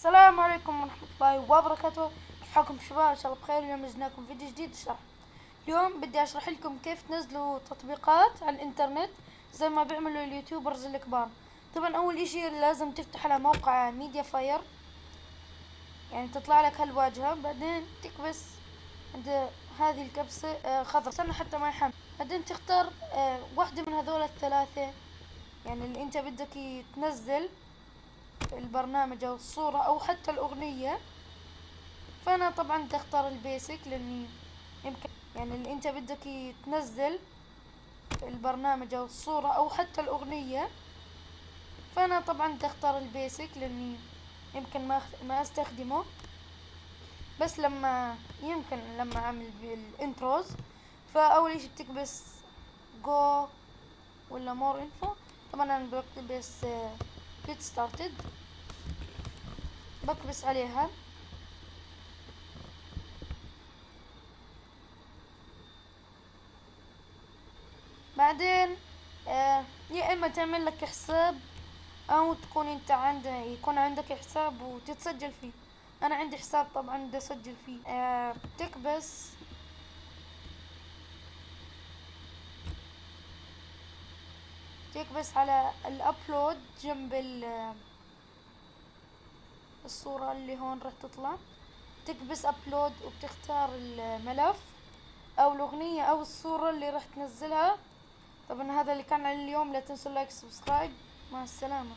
السلام عليكم ورحمة الله وبركاته. كيف حالكم شباب؟ إن شاء الله بخير. اليوم جيناكم فيديو جديد شرح اليوم بدي أشرح لكم كيف تنزلوا تطبيقات على الإنترنت زي ما بيعملوا ال YouTubers الكبار. طبعا أول إشي لازم تفتح على موقع MediaFire يعني تطلع لك هالواجهة. بعدين تكبس عند هذه الكبسة آه خضر. استنى حتى ما يحمل. بعدين تختار آه واحدة من هذول الثلاثة. يعني اللي أنت بدك تنزل. البرنامج أو الصورة أو حتى الأغنية فأنا طبعا تختار ال basic لأني يمكن يعني اللي أنت بدك تنزل البرنامج أو الصورة أو حتى الأغنية فأنا طبعا تختار ال basic لأني يمكن ما ما أستخدمه. بس لما يمكن لما أعمل بال intros فأول اشي بتكبس go ولا more info طبعا أنا بكتبس get started بكبس عليها. بعدين آه يا إما تعمل لك حساب أو تكون أنت عندك يكون عندك حساب وتتسجل فيه. أنا عندي حساب طبعا بدي أسجل فيه. آه بتكبس تكبس على ال upload جنب الصورة اللي هون راح تطلع. تكبس upload وبتختار الملف أو الأغنية أو الصورة اللي راح تنزلها. طبعا هذا اللي كان اليوم. لا تنسوا like subscribe مع السلامة.